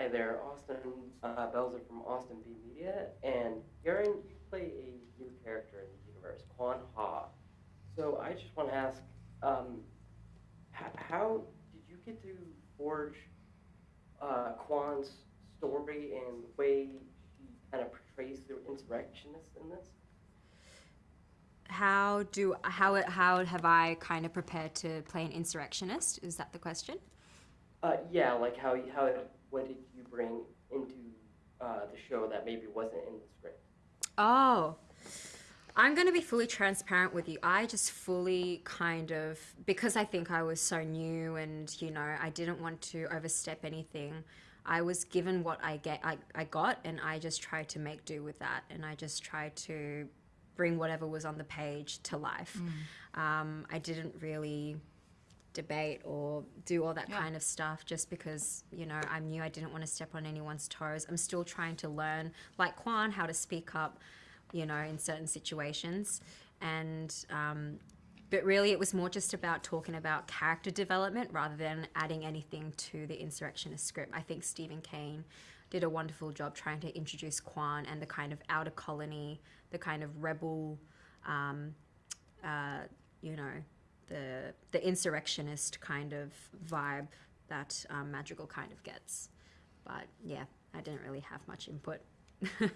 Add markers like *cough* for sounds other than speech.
Hi there, Austin uh, Belzer from Austin B Media, and Garen, you play a new character in the universe, Kwan Ha. So I just want to ask, um, how did you get to forge uh, Kwan's story and the way he kind of portrays the insurrectionists in this? How do how how have I kind of prepared to play an insurrectionist? Is that the question? Uh, yeah, like how you- how what did you bring into uh, the show that maybe wasn't in the script? Oh, I'm going to be fully transparent with you. I just fully kind of, because I think I was so new and, you know, I didn't want to overstep anything. I was given what I get, I, I got, and I just tried to make do with that. And I just tried to bring whatever was on the page to life. Um, I didn't really debate or do all that Yeah. kind of stuff just because you know I knew I didn't want to step on anyone's toes. I'm still trying to learn, like Kwan, how to speak up, you know, in certain situations, and um, but really it was more just about talking about character development rather than adding anything to the insurrectionist script. I think Steven Kane did a wonderful job trying to introduce Kwan and the kind of outer colony, the kind of rebel. Um, uh, you know, the the insurrectionist kind of vibe that um, Madrigal kind of gets. But yeah, I didn't really have much input. *laughs*